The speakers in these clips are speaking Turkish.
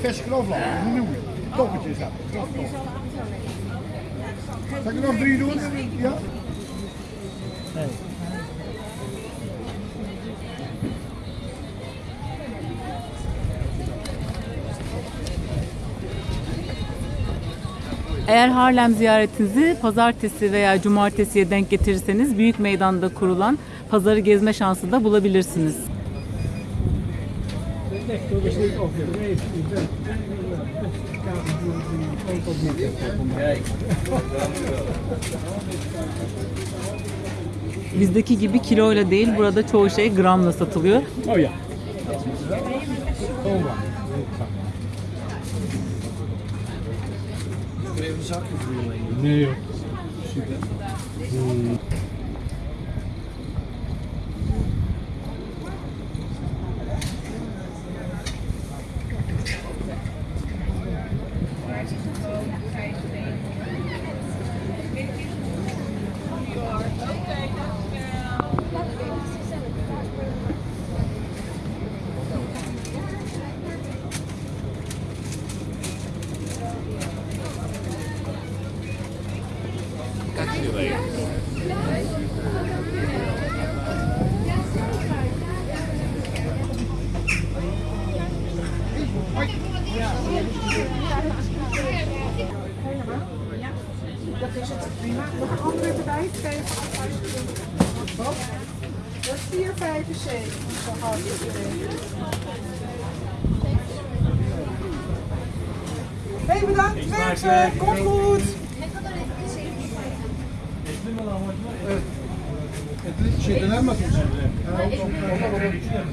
verse knoflook, een nieuwe. Toppetje is dat. Zal ik er nog drie doen? Ja? Eğer Harlem ziyaretinizi pazartesi veya cumartesiye denk getirirseniz büyük meydanda kurulan pazarı gezme şansı da bulabilirsiniz. Bizdeki gibi kiloyla değil burada çoğu şey gramla satılıyor. Oh ja. Nee joh. Dat is prima. Nog een andere erbij? Twee. Wat? Dat is 4,75. Zo hard is. Hey, bedankt. Werk, komt goed.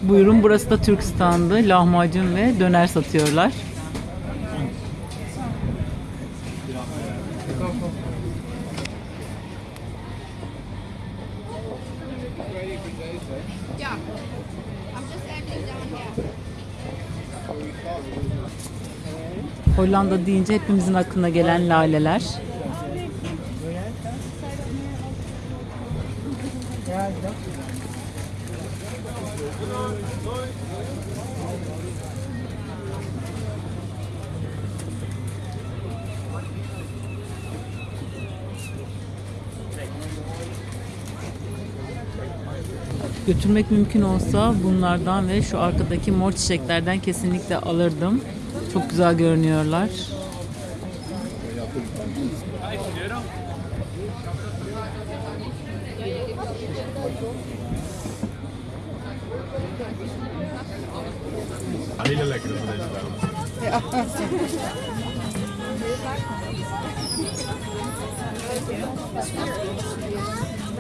Buyurun burası da Türk standı. Lahmacun ve döner satıyorlar. Hollanda deyince hepimizin aklına gelen laleler. Götürmek mümkün olsa bunlardan ve şu arkadaki mor çiçeklerden kesinlikle alırdım. Çok güzel görünüyorlar.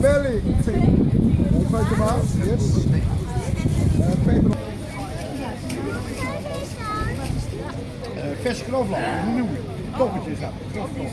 belly. Weet je maar? Yes. Eh, peper. Eh, verse knoflook, een nieuwe. Toppetje is dat. knoflook.